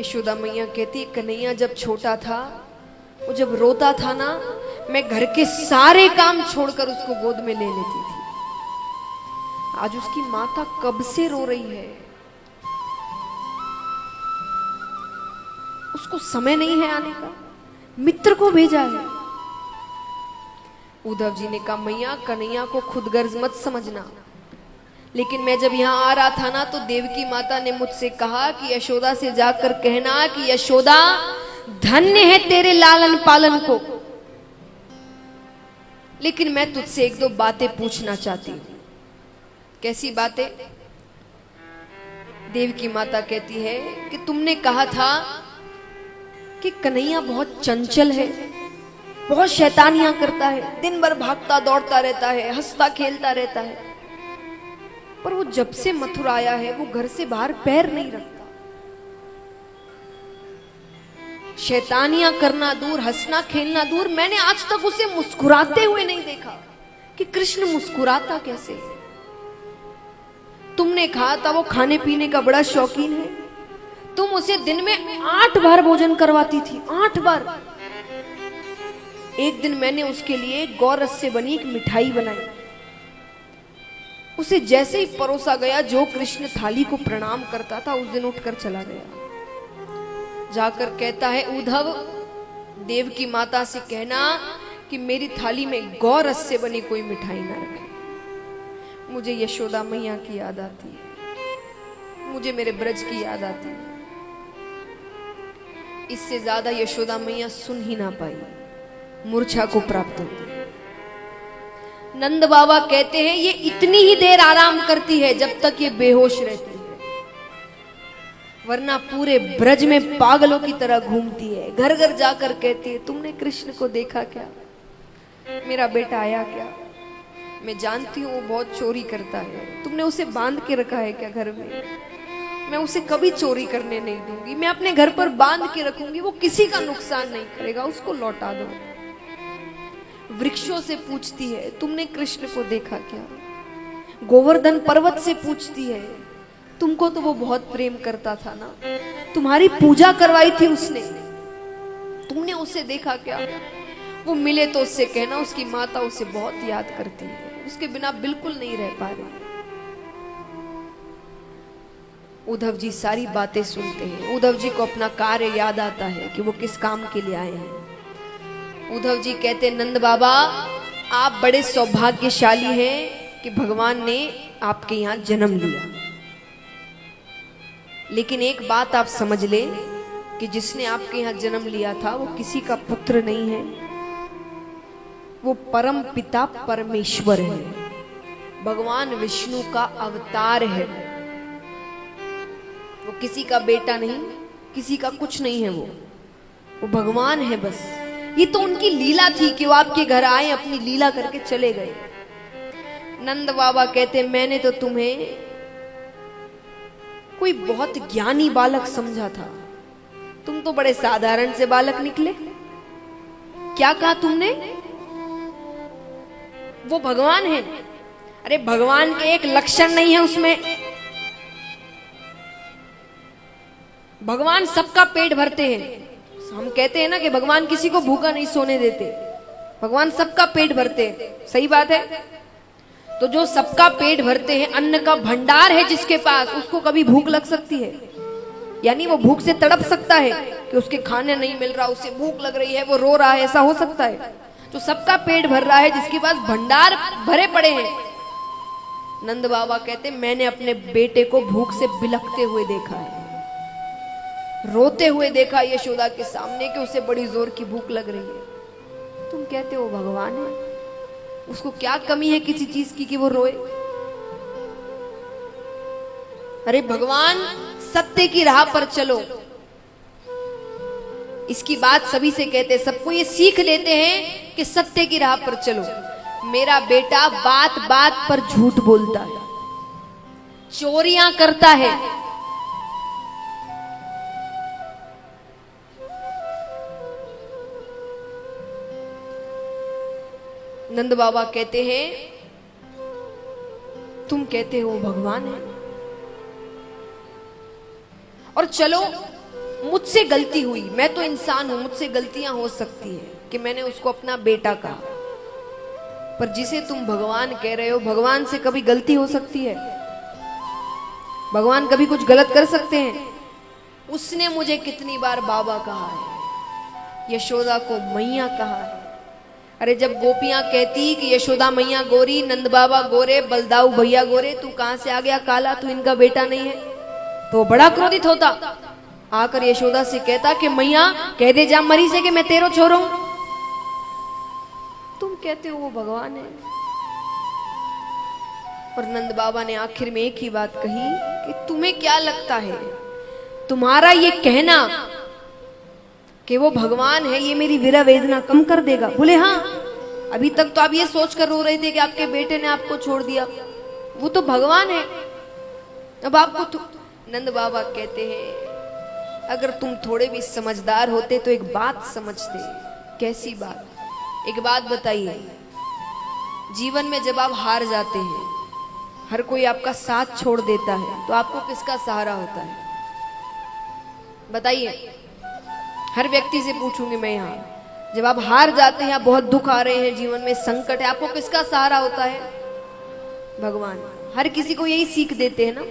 यशोदा मैया कहती कन्हैया जब छोटा था, वो जब रोता था ना, मैं घर के सारे काम छोड़कर उसको गोद में ले लेती थी। आज उसकी माता कब से रो रही है? उसको समय नहीं है आने का। मित्र को भेजा है। उद्धव जी ने कहा मैया कन्हैया को खुद गर्ज मत समझना। लेकिन मैं जब यहाँ आ रहा था ना तो देवकी माता ने मुझसे कहा कि यशोदा से जाकर कहना कि यशोदा, धन्य है तेरे लालन पालन को। लेकिन मैं तुझसे एक दो बातें पूछना चाहती हूँ। कैसी बातें? देव की माता कहती है कि तुमने कहा था कि कन्हैया बहुत चंचल है, बहुत शैतानियाँ करता है, दिन भर भागता, दौड़ता रहता है, हंसता, खेलता रहता है। पर वो जब से मथुरा आया है, वो घर से बाहर पैर नहीं रखता। शैतानियाँ करना दूर, हंसना, खेलना दूर, मैंने आज तक उसे मुस्कुराते हुए नहीं देखा कि कृष्ण मुस्कुराता कैसे तुमने कहा था वो खाने पीने का बड़ा शौकीन है। तुम उसे दिन में आठ बार भोजन करवाती थी, आठ बार। एक दिन मैंने उसके लिए गौरस से बनी एक मिठाई बनाई। उसे जैसे ही परोसा गया, जो कृष्ण थाली को प्रणाम करता था, उस दिन उठकर चला गया। जाकर कहता है, उद्धव, देव की माता से कहना कि मेरी थाली में गौरस से बनी कोई मिठाई ना रखे। मुझे यशोदा मैया की याद आती है। मुझे मेरे ब्रज की याद आती है। इससे ज़्यादा यशोदा मैया सुन ही ना पाई। मूर्छा को प्राप्त होती नंद बाबा कहते हैं, ये इतनी ही देर आराम करती है जब तक ये बेहोश रहती है। वरना पूरे ब्रज में पागलों की तरह घूमती है। घर घर जाकर कहती है, तुमने कृष्ण को देखा क्या? मेरा बेटा आया क्या? मैं जानती हूँ वो बहुत चोरी करता है। तुमने उसे बाँध के रखा है क्या घर में? मैं उसे कभी चोरी करने नहीं दूँगी। मैं अपने घर पर बाँध के रखूँगी, वो किसी का नुकसान नहीं करेगा, उसको लौटा दो। वृक्षों से पूछती है, तुमने कृष्ण को देखा क्या? गोवर्धन पर्वत से पूछती है, तुमको तो वो बहुत प्रेम करता था ना? तुम्हारी पूजा करवाई थी उसने। तुमने उसे देखा क्या? वो मिले तो उससे कहना, उसकी माता उसे बहुत याद करती है। उसके बिना बिल्कुल नहीं रह पा रही। उद्धव जी सारी बातें सुनते हैं। उद्धव जी को अपना कार्य याद आता है कि वो किस काम के लिए आए हैं। उद्धव जी कहते, नंद बाबा, आप बड़े सौभाग्यशाली हैं कि भगवान ने आपके यहाँ जन्म लिया। लेकिन एक बात आप समझ ले कि जिसने आपके यहाँ जन्म लिया था, वो किसी का पुत्र नहीं है। वो परम पिता परमेश्वर है। भगवान विष्णु का अवतार है। वो किसी का बेटा नहीं, किसी का कुछ नहीं है वो। वो भगवान है बस। ये तो उनकी लीला थी कि वो आपके घर आए, अपनी लीला करके चले गए। नंद बाबा कहते, मैंने तो तुम्हें कोई बहुत ज्ञानी बालक समझा था। तुम तो बड़े साधारण से बालक निकले। क्या कहा तुमने? वो भगवान है। अरे, भगवान के एक लक्षण नहीं है उसमें। भगवान सबका पेट भरते हैं। हम कहते हैं ना कि भगवान किसी को भूखा नहीं सोने देते। भगवान सबका पेट भरते हैं। सही बात है? तो जो सबका पेट भरते हैं, अन्न का भंडार है जिसके पास, उसको कभी भूख लग सकती है? यानी वो भूख से तड़प सकता है कि उसके खाने नहीं मिल रहा उसे भूख लग रही है, वो रो रहा है, ऐसा हो सकता है? तो सबका पेट भर रहा है जिसके पास भंडार भरे पड़े हैं। नंद बाबा कहते मैंने अपने बेटे को भूख से बिलखते हुए देखा है। रोते हुए देखा यशोदा के सामने कि उसे बड़ी ज़ोर की भूख लग रही है। तुम कहते हो भगवान है। उसको क्या कमी है किसी चीज़ की कि वो रोए? अरे भगवान, सत्य की राह पर चलो। इसकी बात सभी से कहते हैं। सबको ये सीख लेते हैं कि सत्य की राह पर चलो। मेरा बेटा बात बात पर झूठ बोलता है। चोरियाँ करता है। नंद बाबा कहते हैं, तुम कहते हो भगवान है। और चलो, मुझसे गलती हुई। मैं तो इंसान हूँ, मुझसे गलतियाँ हो सकती है कि मैंने उसको अपना बेटा कहा। पर जिसे तुम भगवान कह रहे हो, भगवान से कभी गलती हो सकती है। भगवान कभी कुछ गलत कर सकते हैं। उसने मुझे कितनी बार बाबा कहा है, यशोदा को मैया कहा है। अरे जब गोपियाँ कहती कि यशोदा मैया गोरी, नंद बाबा गोरे, बलदाऊ भैया गोरे, तू कहाँ से आ गया काला? तू इनका बेटा नहीं है। तो बड़ा क्रोधित होता। आकर यशोदा से कहता कि मैया, कह दे जा मरी से कि मैं तेरो छोरो। तुम कहते हो वो भगवान है। और नंद बाबा ने आखिर में एक ही बात कही कि तुम्हें क्या लगता है? तुम्हारा ये कहना कि वो भगवान है, ये मेरी विरा वेदना कम कर देगा। बोले हाँ अभी तक तो आप ये सोच कर रो रहे थे कि आपके बेटे ने आपको छोड़ दिया। वो तो भगवान है। अब आपको नंद बाबा कहते हैं, अगर तुम थोड़े भी समझदार होते तो एक बात समझते। कैसी बात? एक बात बताइए। जीवन में जब आप हार जाते हैं, हर कोई आपका साथ छोड़ देता है तो आपको किसका सहारा होता है? बताइए। हर व्यक्ति से पूछूँगी मैं यहाँ। जब आप हार जाते हैं, आप बहुत दुख आ रहे हैं जीवन में, संकट है, आपको किसका सहारा होता है? भगवान, हर किसी को यही सीख देते हैं ना,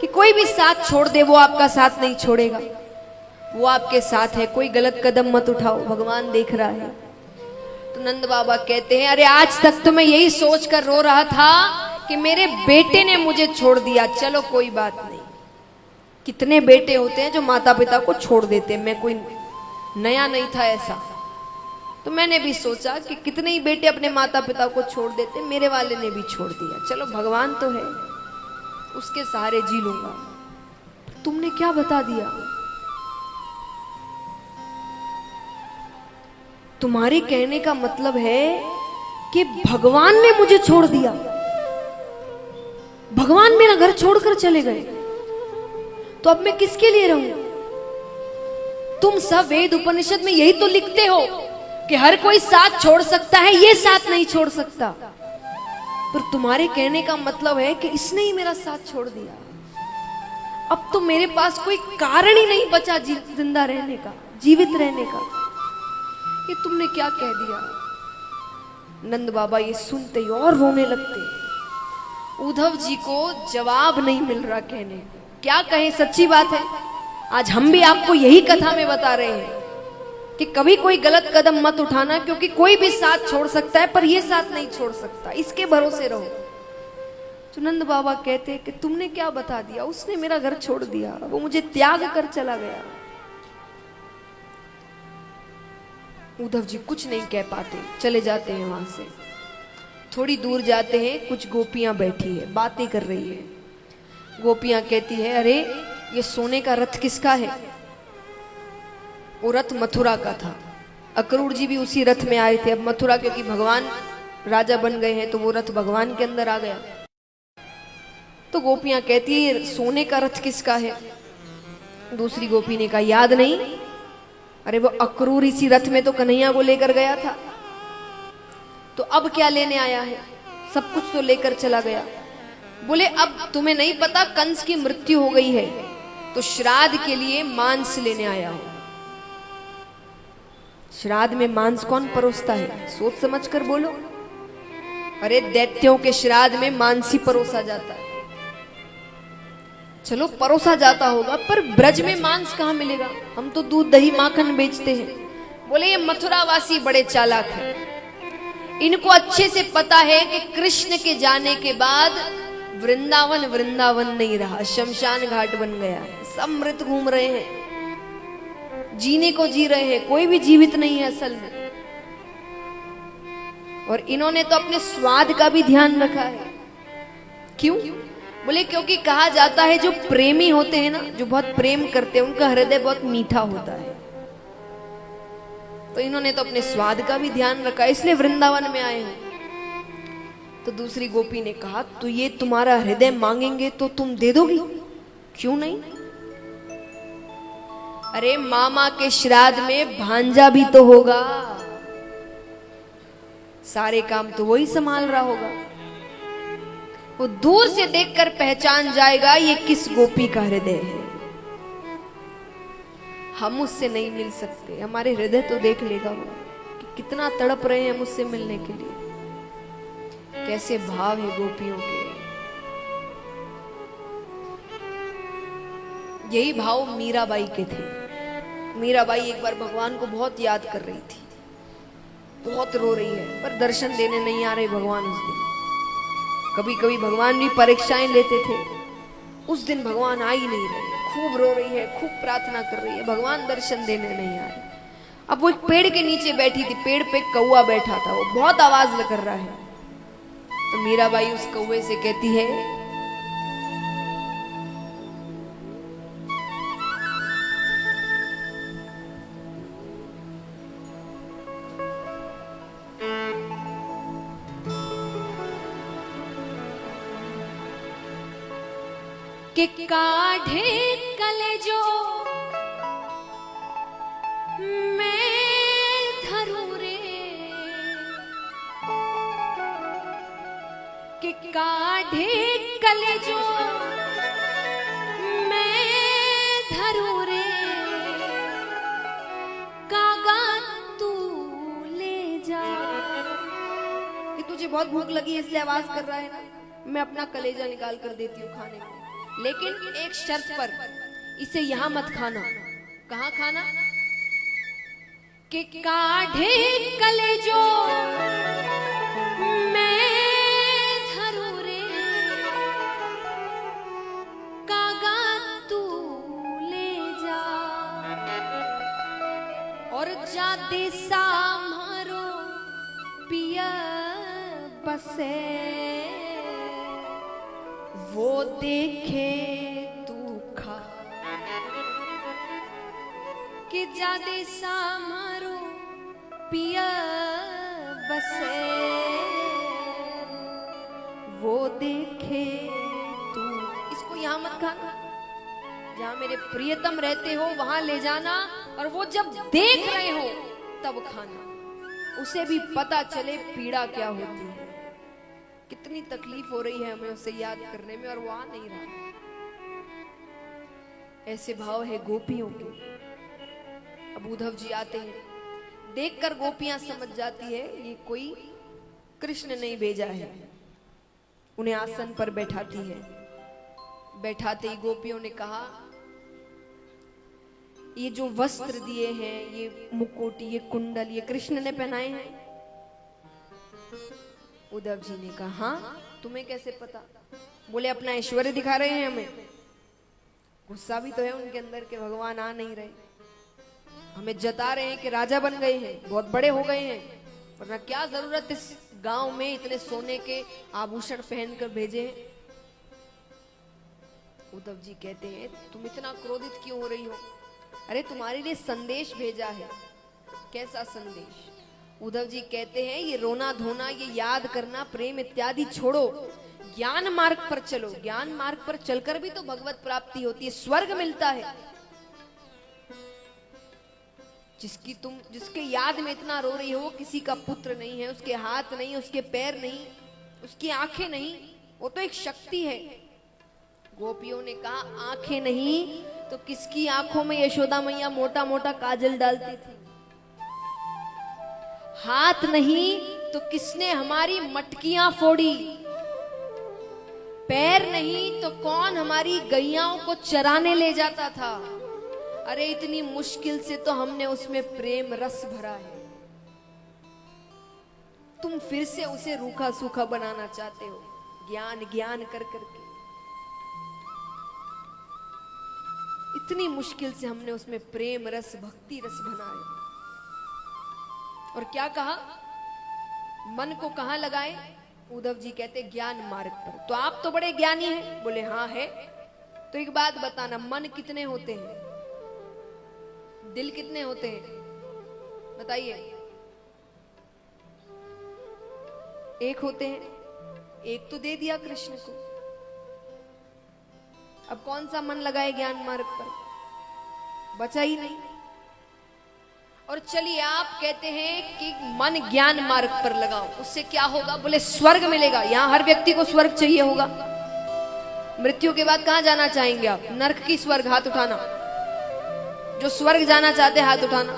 कि कोई भी साथ छोड़ दे, वो आपका साथ नहीं छोड़ेगा। वो आपके साथ है, कोई गलत कदम मत उठाओ, भगवान देख रहा है। तो नंद बाबा कहते हैं, अरे, आज तक तो मैं यही सोच कर रो रहा था कि मेरे बेटे ने मुझे छोड़ दिया। चलो, कोई बात नहीं। कितने बेटे होते हैं जो माता पिता को छोड़ देते हैं, मैं कोई नया नहीं था ऐसा। तो मैंने भी सोचा कि कितने ही बेटे अपने माता पिता को छोड़ देते, मेरे वाले ने भी छोड़ दिया। चलो, भगवान तो है, उसके सहारे जी लूँगा। तुमने क्या बता दिया? तुम्हारे कहने का मतलब है कि भगवान ने मुझे छोड़ दिया। भगवान मेरा घर छोड़कर चले गए। तो अब मैं किसके लिए रहूँ? तुम सब वेद उपनिषद में यही तो लिखते हो कि हर कोई साथ छोड़ सकता है, ये साथ नहीं छोड़ सकता। पर तुम्हारे कहने का मतलब है कि इसने ही मेरा साथ छोड़ दिया। अब तो मेरे पास कोई कारण ही नहीं बचा ज़िंदा रहने का, जीवित रहने का। ये तुमने क्या कह दिया? नंद बाबा ये सुनते ही और रोने लगते। उद्धव जी को जवाब नहीं मिल रहा कहने। क्या कहें, सच्ची बात है? आज हम भी आपको यही कथा में बता रहे हैं कि कभी कोई गलत कदम मत उठाना, क्योंकि कोई भी साथ छोड़ सकता है, पर ये साथ नहीं छोड़ सकता। इसके भरोसे रहो। चुनंद बाबा कहते कि तुमने क्या बता दिया? उसने मेरा घर छोड़ दिया। वो मुझे त्याग कर चला गया। उद्धव जी कुछ नहीं कह पाते। चले जाते हैं वहाँ से। थोड़ी दूर जाते हैं, कुछ गोपियाँ बैठी है, बातें कर रही है। गोपियाँ कहती है, अरे ये सोने का रथ किसका है? वो रथ मथुरा का था। अक्रूर जी भी उसी रथ में आए थे। अब मथुरा क्योंकि भगवान राजा बन गए हैं तो वो रथ भगवान के अंदर आ गया। तो गोपियाँ कहती है सोने का रथ किसका है? दूसरी गोपी ने कहा, याद नहीं? अरे वो अक्रूर इसी रथ में तो कन्हैया को लेकर गया था। तो अब क्या लेने आया है? सब कुछ तो लेकर चला गया। बोले, अब तुम्हें नहीं पता, कंस की मृत्यु हो गई है। तो श्राद्ध के लिए मांस लेने आया हो। श्राद्ध में मांस कौन परोसता है? सोच समझ कर बोलो। अरे दैत्यों के श्राद्ध में मांस ही परोसा जाता है। चलो परोसा जाता होगा, पर ब्रज में मांस कहाँ मिलेगा? हम तो दूध, दही, माखन बेचते हैं। बोले, ये मथुरावासी बड़े चालाक हैं। इनको अच्छे से पता है कि कृष्ण के जाने के बाद वृंदावन वृंदावन नहीं रहा। शमशान घाट बन गया। है सब मृत घूम रहे हैं। जीने को जी रहे हैं। कोई भी जीवित नहीं है असल में। और इन्होंने तो अपने स्वाद का भी ध्यान रखा है। क्यों? बोले, क्योंकि कहा जाता है, जो प्रेमी होते हैं ना, जो बहुत प्रेम करते हैं, उनका हृदय बहुत मीठा होता है। तो इन्होंने तो अपने स्वाद का भी ध्यान रखा, इसलिए वृंदावन में आए हैं। तो दूसरी गोपी ने कहा तो ये तुम्हारा हृदय मांगेंगे तो तुम दे दोगी? क्यों नहीं? अरे मामा के श्राद्ध में भांजा भी तो होगा। सारे काम तो वही संभाल रहा होगा। वो दूर से देखकर पहचान जाएगा ये किस गोपी का हृदय है। हम उससे नहीं मिल सकते। हमारे हृदय तो देख लेगा वो कि कितना तड़प रहे हैं मुझसे मिलने के लिए। कैसे भाव है गोपियों के? यही भाव मीराबाई के थे। मीराबाई एक बार भगवान को बहुत याद कर रही थी। बहुत रो रही है, पर दर्शन देने नहीं आ रहे भगवान उस दिन। कभी कभी भगवान भी परीक्षाएँ लेते थे। उस दिन भगवान आ ही नहीं रहे। खूब रो रही है, खूब प्रार्थना कर रही है, भगवान दर्शन देने नहीं आ रहे। अब वो एक पेड़ के नीचे बैठी थी, पेड़ पे कौआ बैठा था, वो बहुत आवाज़ कर रहा है। तो मीराबाई उस कौए से कहती है कि काढ़े कलेजो कि काढ़े कलेजो मैं धरू रे। कागा तू ले जा। तुझे बहुत भूख लगी इसलिए आवाज़ कर रहा है ना। मैं अपना कलेजा निकाल कर देती हूँ खाने को। लेकिन एक शर्त पर इसे यहाँ मत खाना। कहा खाना? कि काढ़े कलेजो मैं दिशा मारो, पिया बसे। वो देखे तू खा कि जादे सामारो पिया बसे। वो देखे तू। इसको यहाँ मत खाना जहाँ मेरे प्रियतम रहते हो, वहाँ ले जाना। और वो जब देख रहे हो तब खाना। उसे भी पता चले पीड़ा क्या होती है। कितनी तकलीफ़ हो रही है हमें उसे याद करने में और वो आ नहीं रहा। ऐसे भाव है गोपियों के। अब उद्धव जी आते हैं। देखकर गोपियाँ समझ जाती है, ये कोई कृष्ण नहीं भेजा है। उन्हें आसन पर बैठाती है। बैठाते ही गोपियों ने कहा ये जो वस्त्र दिए हैं, ये मुकुट, ये कुंडल, ये कृष्ण ने पहनाए हैं। उद्धव जी ने कहा हाँ तुम्हें कैसे पता? बोले, अपना ऐश्वर्य दिखा रहे हैं हमें। गुस्सा भी तो है उनके अंदर के भगवान आ नहीं रहे। हमें जता रहे हैं कि राजा बन गए हैं, बहुत बड़े हो गए हैं। वरना क्या ज़रूरत इस गाँव में इतने सोने के आभूषण पहनकर भेजे हैं? उद्धव जी कहते हैं, तुम इतना क्रोधित क्यों हो रही हो? अरे, तुम्हारे लिए संदेश भेजा है। कैसा संदेश? उद्धव जी कहते हैं, ये रोना धोना, ये याद करना, प्रेम इत्यादि छोड़ो। ज्ञान मार्ग पर चलो। ज्ञान मार्ग पर चलकर भी तो भगवत प्राप्ति होती है, स्वर्ग मिलता है। जिसकी तुम, जिसके याद में इतना रो रही हो किसी का पुत्र नहीं है, उसके हाथ नहीं, उसके पैर नहीं, उसकी आँखें नहीं, वो तो एक शक्ति है। गोपियों ने कहा, आँखें नहीं तो किसकी आँखों में यशोदा मैया मोटा मोटा काजल डालती थी? हाथ नहीं तो किसने हमारी मटकियाँ फोड़ी? पैर नहीं तो कौन हमारी गैयाओं को चराने ले जाता था? अरे, इतनी मुश्किल से तो हमने उसमें प्रेम रस भरा है। तुम फिर से उसे रूखा सूखा बनाना चाहते हो? ज्ञान ज्ञान कर करके इतनी मुश्किल से हमने उसमें प्रेम, रस, भक्ति, रस बनाए। और क्या कहा? मन को कहा लगाए? उद्धव जी कहते, ज्ञान मार्ग पर। तो आप तो बड़े ज्ञानी हैं। बोले हाँ है। तो एक बात बताना, मन कितने होते हैं? दिल कितने होते हैं? बताइए। एक होते हैं। एक तो दे दिया कृष्ण को। अब कौन सा मन लगाए ज्ञान मार्ग पर? बचा ही नहीं। और चलिए, आप कहते हैं कि मन ज्ञान मार्ग पर लगाओ। उससे क्या होगा? बोले, स्वर्ग मिलेगा। यहाँ हर व्यक्ति को स्वर्ग चाहिए होगा। मृत्यु के बाद कहाँ जाना चाहेंगे आप? नरक की स्वर्ग, हाथ उठाना। जो स्वर्ग जाना चाहते, हाथ उठाना।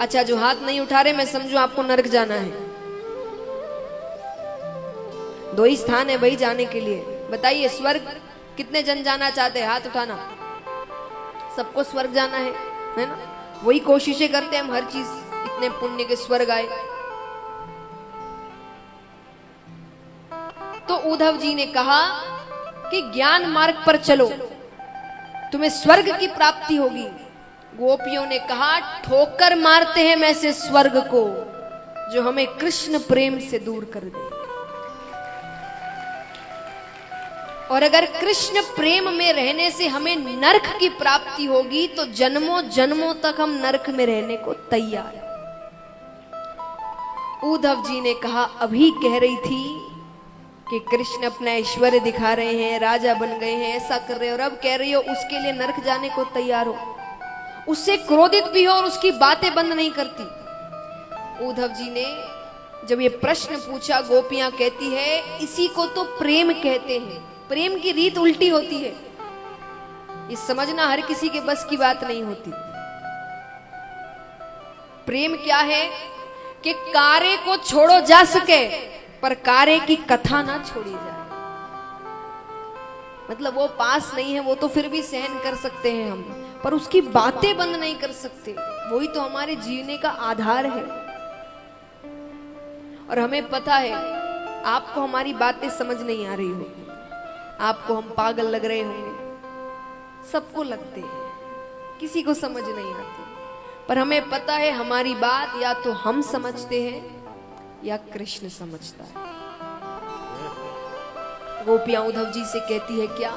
अच्छा जो हाथ नहीं उठा रहे, मैं समझू आपको नरक जाना है। दो ही स्थान है वही जाने के लिए। बताइए, स्वर्ग कितने जन जाना चाहते हैं? हाथ उठाना। सबको स्वर्ग जाना है है ना? वही कोशिशें करते हैं हम, हर चीज़। इतने पुण्य के स्वर्ग आए। तो उद्धव जी ने कहा कि ज्ञान मार्ग पर चलो। तुम्हें स्वर्ग की प्राप्ति होगी। गोपियों ने कहा, ठोकर मारते हैं मैं से स्वर्ग को, जो हमें कृष्ण प्रेम से दूर कर दे। और अगर कृष्ण प्रेम में रहने से हमें नरक की प्राप्ति होगी तो जन्मों जन्मों तक हम नरक में रहने को तैयार उद्धव जी ने कहा, अभी कह रही थी कि कृष्ण अपना ऐश्वर्य दिखा रहे हैं, राजा बन गए हैं, ऐसा कर रहे हो, और अब कह रही हो, उसके लिए नरक जाने को तैयार हो। उससे क्रोधित भी हो और उसकी बातें बंद नहीं करती। उद्धव जी ने जब ये प्रश्न पूछा, गोपियाँ कहती है, इसी को तो प्रेम कहते हैं। प्रेम की रीत उल्टी होती है। ये समझना हर किसी के बस की बात नहीं होती। प्रेम क्या है कि कार्य को छोड़ो जा सके, पर कार्य की कथा ना छोड़ी जाए। मतलब वो पास नहीं है, वो तो फिर भी सहन कर सकते हैं हम, पर उसकी बातें बंद नहीं कर सकते। वही तो हमारे जीने का आधार है। और हमें पता है, आपको हमारी बातें समझ नहीं आ रही होगी। आपको हम पागल लग रहे होंगे। सबको लगते हैं। किसी को समझ नहीं आती। पर हमें पता है हमारी बात या तो हम समझते हैं या कृष्ण समझता है। गोपियाँ उद्धव जी से कहती है, क्या